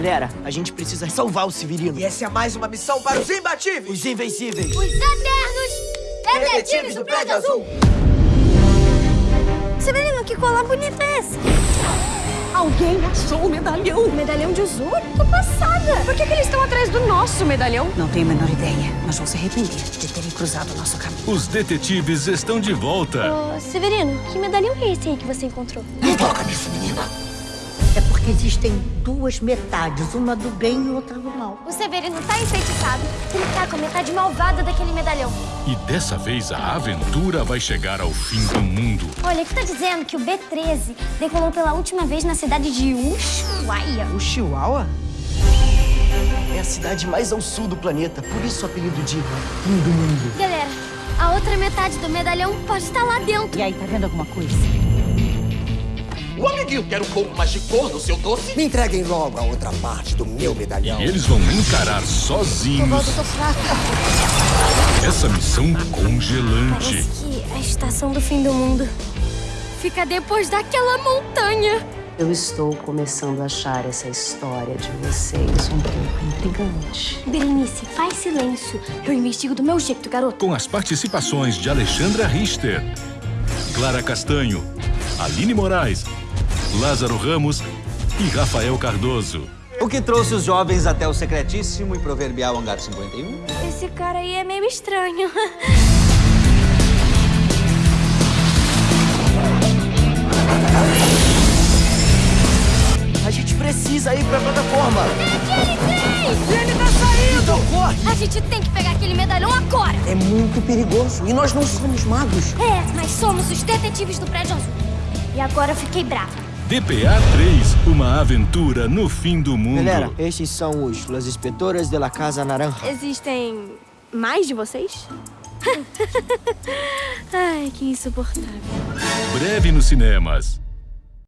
Galera, a gente precisa salvar o Severino. E essa é mais uma missão para os imbatíveis. Os invencíveis. Os Eternos Detetives do Prédio Azul. Severino, que colar bonita é essa? Alguém achou o medalhão. O medalhão de Uzur? Tô passada. Por que, que eles estão atrás do nosso medalhão? Não tenho a menor ideia, mas vão se arrepender de terem cruzado o nosso caminho. Os detetives estão de volta. Ô, Severino, que medalhão é esse aí que você encontrou? Não toca nisso, menina. É porque existem duas metades, uma do bem e outra do mal. O Severino tá enfeitiçado. Ele tá com a metade malvada daquele medalhão. E dessa vez a aventura vai chegar ao fim do mundo. Olha, aqui tá dizendo que o B-13 decolou pela última vez na cidade de Ushuaia. O Chihuahua? É a cidade mais ao sul do planeta, por isso o apelido de Fim do Mundo. Galera, a outra metade do medalhão pode estar lá dentro. E aí, tá vendo alguma coisa? O amiguinho quer um pouco mais de cor no seu doce? Me entreguem logo a outra parte do meu medalhão. E eles vão encarar sozinhos tô fraca. essa missão congelante. Parece que a estação do fim do mundo fica depois daquela montanha. Eu estou começando a achar essa história de vocês um pouco intrigante. Berenice, faz silêncio. Eu investigo do meu jeito, garoto. Com as participações de Alexandra Richter, Clara Castanho, Aline Moraes, Lázaro Ramos e Rafael Cardoso. O que trouxe os jovens até o secretíssimo e proverbial Hangar 51? Esse cara aí é meio estranho. A gente precisa ir pra plataforma. Ele tá saindo! Corre! A gente tem que pegar aquele medalhão agora. É muito perigoso. E nós não somos magos. É, mas somos os detetives do prédio azul. E agora eu fiquei brava. DPA 3, uma aventura no fim do mundo. Galera, esses são os Las Inspetoras de la Casa Naranja. Existem mais de vocês? Ai, que insuportável. Breve nos cinemas.